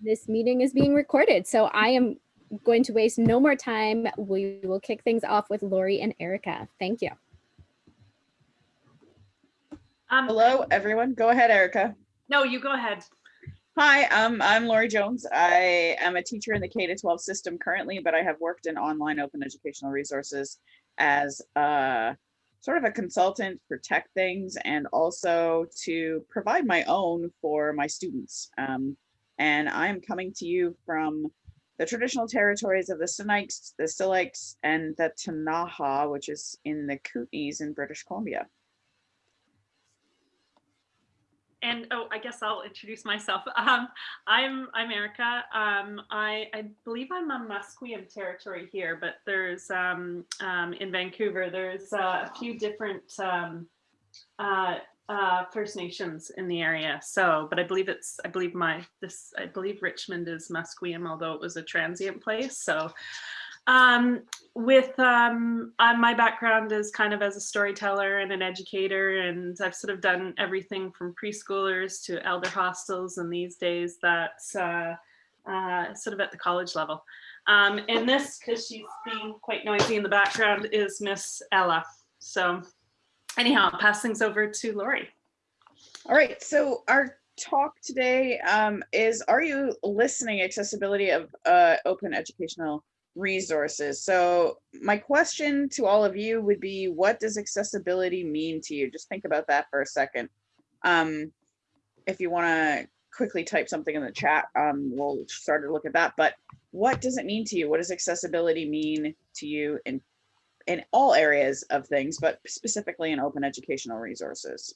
This meeting is being recorded, so I am going to waste no more time. We will kick things off with Lori and Erica. Thank you. Um, Hello, everyone. Go ahead, Erica. no, you go ahead. Hi, um, I'm Lori Jones. I am a teacher in the K-12 system currently, but I have worked in online open educational resources as a sort of a consultant for tech things and also to provide my own for my students. Um, and I'm coming to you from the traditional territories of the Sinixt, the Syilx, and the Ktunaxa, which is in the Kootenays in British Columbia. And oh, I guess I'll introduce myself. Um, I'm I'm Erica. Um, I I believe I'm on Musqueam territory here, but there's um, um, in Vancouver. There's uh, a few different um, uh, uh, First Nations in the area. So, but I believe it's I believe my this I believe Richmond is Musqueam, although it was a transient place. So. Um, with um, uh, my background is kind of as a storyteller and an educator, and I've sort of done everything from preschoolers to elder hostels, and these days that's uh, uh, sort of at the college level. Um, and this, because she's being quite noisy in the background, is Miss Ella. So anyhow, I'll pass things over to Lori. All right, so our talk today um, is, are you listening accessibility of uh, open educational resources? So my question to all of you would be, what does accessibility mean to you? Just think about that for a second. Um, if you wanna quickly type something in the chat, um, we'll start to look at that, but what does it mean to you? What does accessibility mean to you in, in all areas of things, but specifically in open educational resources?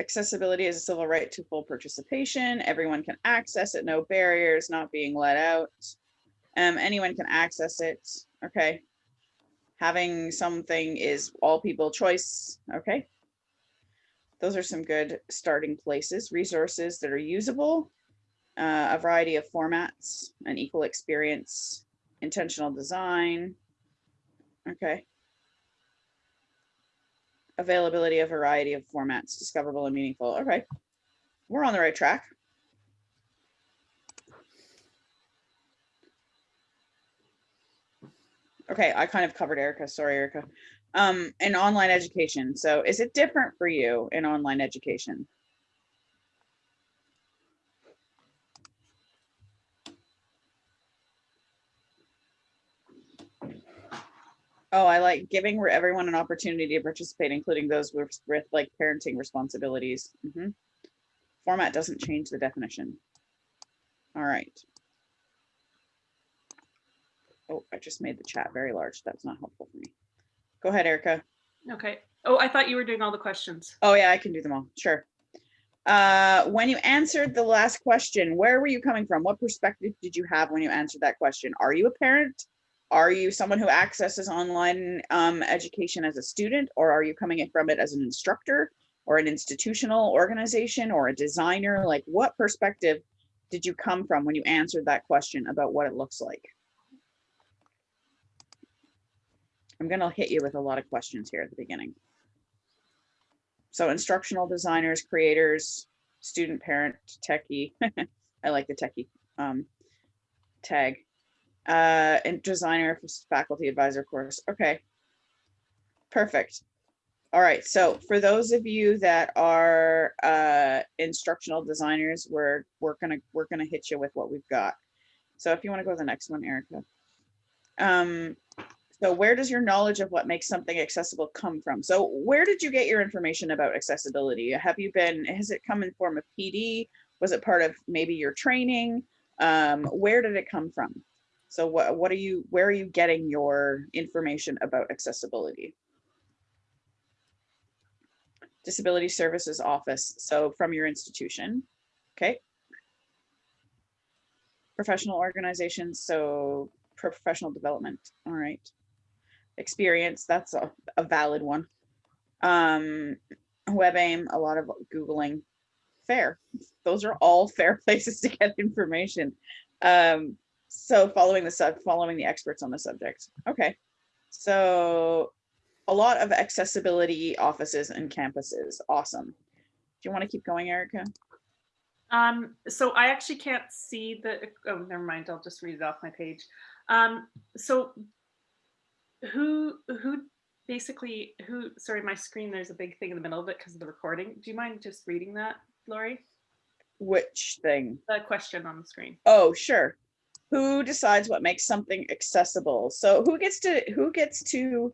Accessibility is a civil right to full participation. Everyone can access it, no barriers, not being let out. Um, anyone can access it, okay. Having something is all people choice, okay. Those are some good starting places. Resources that are usable, uh, a variety of formats, an equal experience, intentional design, okay availability of variety of formats, discoverable and meaningful. Okay, we're on the right track. Okay, I kind of covered Erica. Sorry, Erica. Um, in online education. So is it different for you in online education? Oh, I like giving everyone an opportunity to participate, including those with, with like parenting responsibilities. Mhm. Format doesn't change the definition. All right. Oh, I just made the chat very large. That's not helpful for me. Go ahead, Erica. Okay. Oh, I thought you were doing all the questions. Oh yeah, I can do them all. Sure. Uh, when you answered the last question, where were you coming from? What perspective did you have when you answered that question? Are you a parent? Are you someone who accesses online um, education as a student, or are you coming in from it as an instructor or an institutional organization or a designer? Like what perspective did you come from when you answered that question about what it looks like? I'm gonna hit you with a lot of questions here at the beginning. So instructional designers, creators, student, parent, techie. I like the techie um, tag uh, and designer for faculty advisor course. Okay. Perfect. All right. So for those of you that are uh, instructional designers, we're we're gonna we're gonna hit you with what we've got. So if you want to go to the next one, Erica. Um, so where does your knowledge of what makes something accessible come from? So where did you get your information about accessibility? Have you been, has it come in form of PD? Was it part of maybe your training? Um, where did it come from? So what, what are you, where are you getting your information about accessibility? Disability Services Office, so from your institution, okay? Professional organizations, so professional development, all right. Experience, that's a, a valid one. Um, WebAIM, a lot of Googling, fair. Those are all fair places to get information. Um, so following the sub, following the experts on the subject. Okay. So a lot of accessibility offices and campuses. Awesome. Do you want to keep going, Erica? Um, so I actually can't see the, oh, never mind, I'll just read it off my page. Um, so who, who basically, who, sorry, my screen, there's a big thing in the middle of it because of the recording. Do you mind just reading that, Lori? Which thing? The question on the screen. Oh, sure. Who decides what makes something accessible? So who gets to who gets to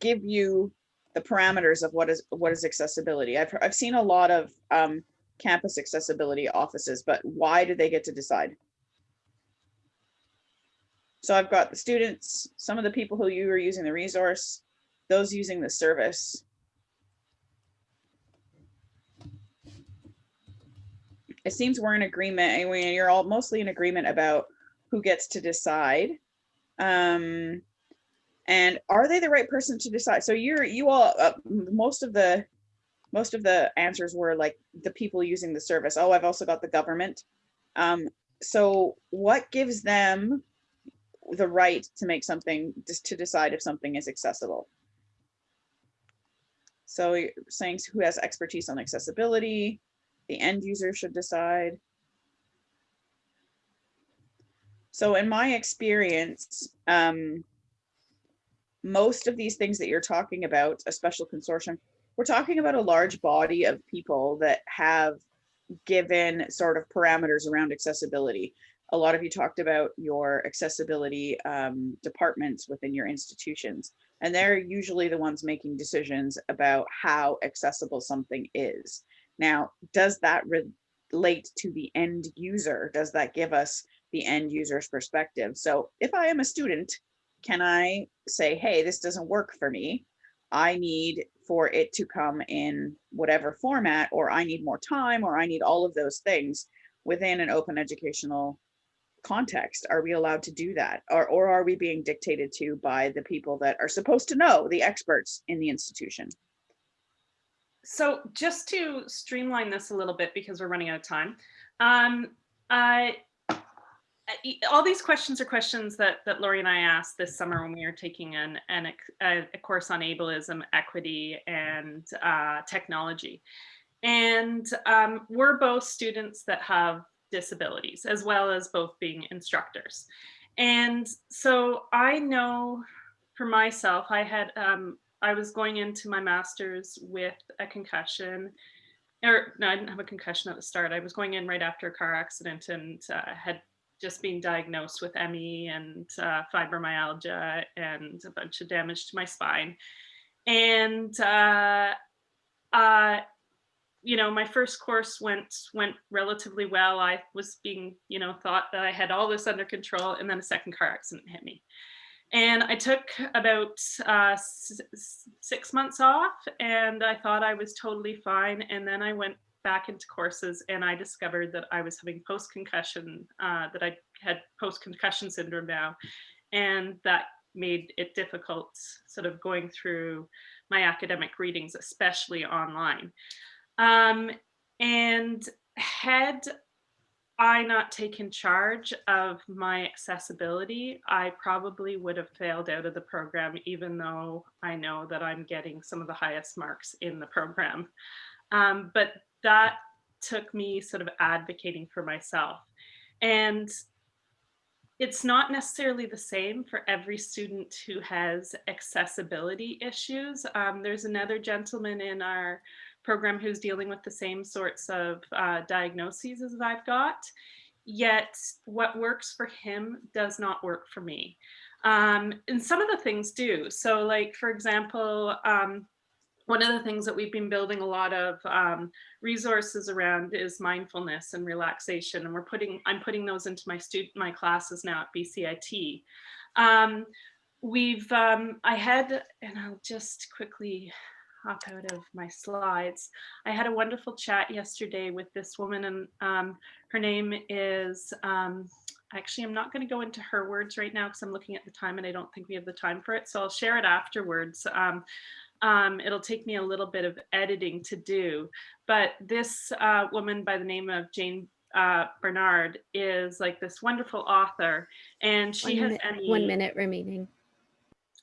give you the parameters of what is what is accessibility? I've I've seen a lot of um, campus accessibility offices, but why do they get to decide? So I've got the students, some of the people who you are using the resource, those using the service. It seems we're in agreement, and you're all mostly in agreement about who gets to decide. Um, and are they the right person to decide? So you're, you all, uh, most of the, most of the answers were like the people using the service. Oh, I've also got the government. Um, so what gives them the right to make something, just to decide if something is accessible? So saying who has expertise on accessibility, the end user should decide. So in my experience, um, most of these things that you're talking about, a special consortium, we're talking about a large body of people that have given sort of parameters around accessibility. A lot of you talked about your accessibility um, departments within your institutions, and they're usually the ones making decisions about how accessible something is. Now, does that relate to the end user? Does that give us the end user's perspective? So if I am a student, can I say, hey, this doesn't work for me? I need for it to come in whatever format, or I need more time, or I need all of those things within an open educational context. Are we allowed to do that? Or, or are we being dictated to by the people that are supposed to know, the experts in the institution? So just to streamline this a little bit because we're running out of time, um, I- all these questions are questions that that Lori and I asked this summer when we were taking an, an a, a course on ableism, equity, and uh, technology. And um, we're both students that have disabilities as well as both being instructors. And so I know for myself, I had um, I was going into my master's with a concussion, or no, I didn't have a concussion at the start. I was going in right after a car accident and uh, had just being diagnosed with ME and uh, fibromyalgia and a bunch of damage to my spine. And uh, uh, you know, my first course went went relatively well. I was being, you know, thought that I had all this under control, and then a second car accident hit me. And I took about uh, six months off and I thought I was totally fine. And then I went back into courses and I discovered that I was having post concussion, uh, that I had post concussion syndrome now. And that made it difficult sort of going through my academic readings, especially online. Um, and had I not taken charge of my accessibility, I probably would have failed out of the program, even though I know that I'm getting some of the highest marks in the program. Um, but that took me sort of advocating for myself. And it's not necessarily the same for every student who has accessibility issues. Um, there's another gentleman in our program who's dealing with the same sorts of uh, diagnoses as I've got. Yet what works for him does not work for me. Um, and some of the things do. So like, for example, um, one of the things that we've been building a lot of um, resources around is mindfulness and relaxation. And we're putting, I'm putting those into my student, my classes now at BCIT. Um, we've, um, I had, and I'll just quickly hop out of my slides. I had a wonderful chat yesterday with this woman and um, her name is, um, actually, I'm not gonna go into her words right now because I'm looking at the time and I don't think we have the time for it. So I'll share it afterwards. Um, um, it'll take me a little bit of editing to do, but this uh, woman by the name of Jane uh, Bernard is like this wonderful author and she One has minute- ME. One minute remaining.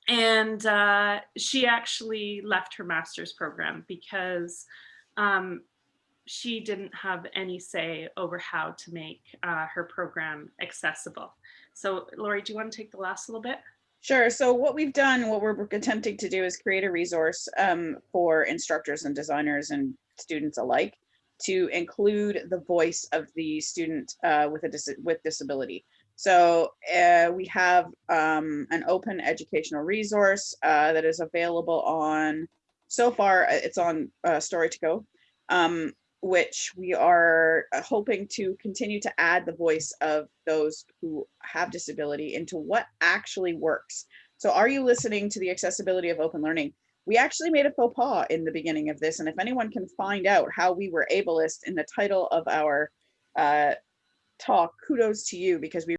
and uh, she actually left her master's program because um, she didn't have any say over how to make uh, her program accessible. So Lori, do you want to take the last little bit? Sure. So what we've done, what we're attempting to do is create a resource um, for instructors and designers and students alike to include the voice of the student uh, with a dis with disability. So uh, we have um, an open educational resource uh, that is available on, so far uh, it's on uh, Story to Go, um, which we are uh, hoping to continue to add the voice of those who have disability into what actually works. So are you listening to the accessibility of open learning? We actually made a faux pas in the beginning of this, and if anyone can find out how we were ableist in the title of our uh, talk, kudos to you because we